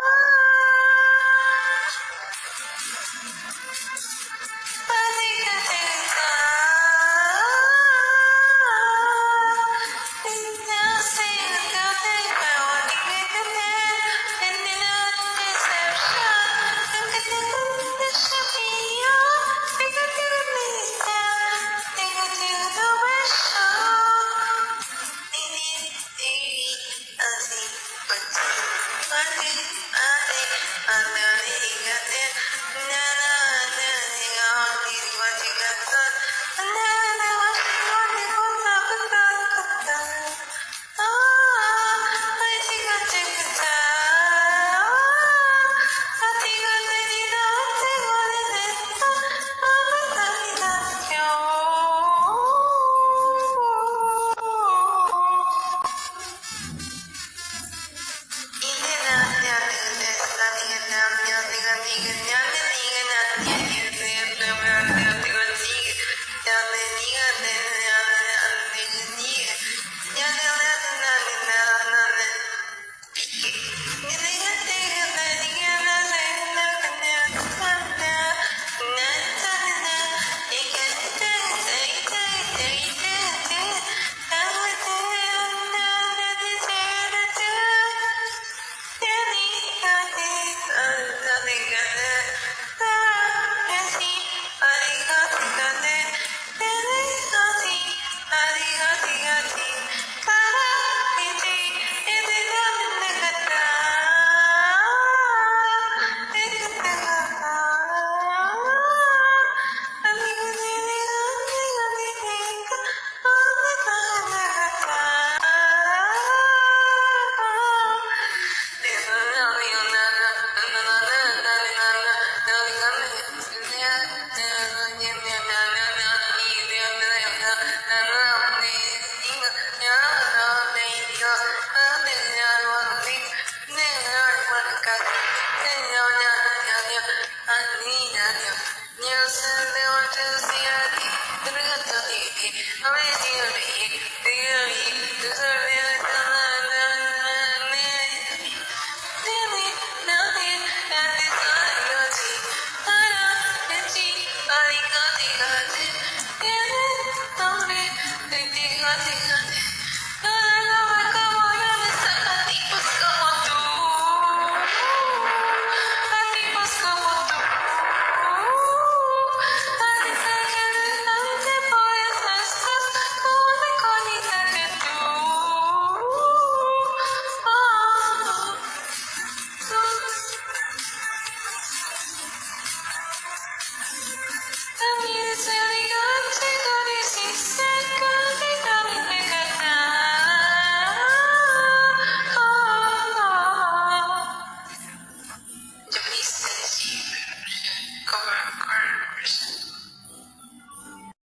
Thank you. نعمة إياك نعمة